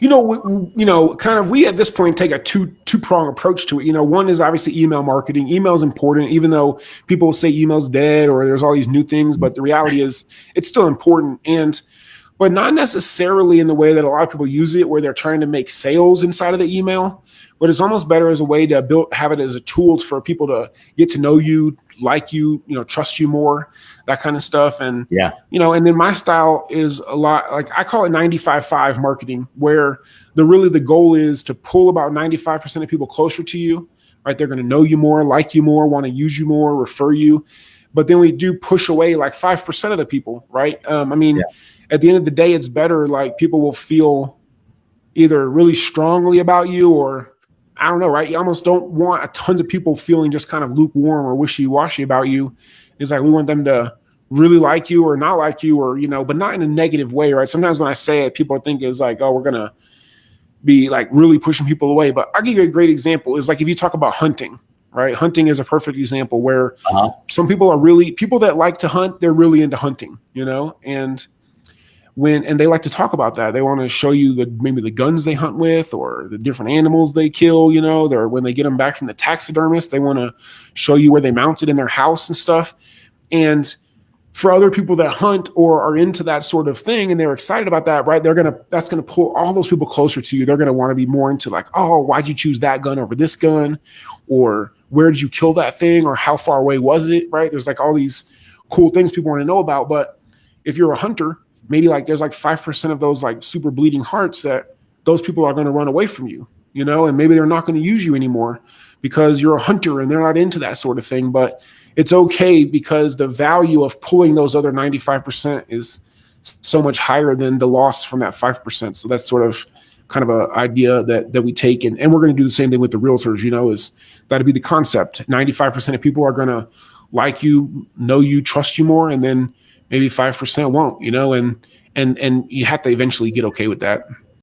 You know, we, you know, kind of we at this point take a two two prong approach to it. You know, one is obviously email marketing. Email is important, even though people say email's dead or there's all these new things, but the reality is it's still important. And but not necessarily in the way that a lot of people use it, where they're trying to make sales inside of the email. But it's almost better as a way to build, have it as a tool for people to get to know you, like you, you know, trust you more, that kind of stuff. And yeah, you know, and then my style is a lot like I call it 95-5 marketing, where the really the goal is to pull about 95% of people closer to you, right? They're going to know you more, like you more, want to use you more, refer you. But then we do push away like 5% of the people, right? Um, I mean, yeah at the end of the day, it's better like people will feel either really strongly about you or I don't know, right? You almost don't want a tons of people feeling just kind of lukewarm or wishy-washy about you. It's like we want them to really like you or not like you or you know, but not in a negative way, right? Sometimes when I say it, people think it's like, oh, we're gonna be like really pushing people away. But I'll give you a great example. Is like if you talk about hunting, right? Hunting is a perfect example where uh -huh. some people are really people that like to hunt, they're really into hunting, you know, and when and they like to talk about that. They want to show you the maybe the guns they hunt with or the different animals they kill you know? They're when they get them back from the taxidermist they want to show you where they mounted in their house and stuff. And for other people that hunt or are into that sort of thing and they're excited about that right they're gonna that's gonna pull all those people closer to you. They're gonna want to be more into like oh why'd you choose that gun over this gun? Or where did you kill that thing or how far away was it right there's like all these cool things people want to know about but if you're a hunter maybe like there's like 5% of those like super bleeding hearts that those people are going to run away from you, you know, and maybe they're not going to use you anymore because you're a hunter and they're not into that sort of thing. But it's okay because the value of pulling those other 95% is so much higher than the loss from that 5%. So that's sort of kind of a idea that that we take and, and we're going to do the same thing with the realtors, you know, is that'd be the concept. 95% of people are going to like you, know you, trust you more. And then maybe 5% won't, you know, and, and, and you have to eventually get okay with that.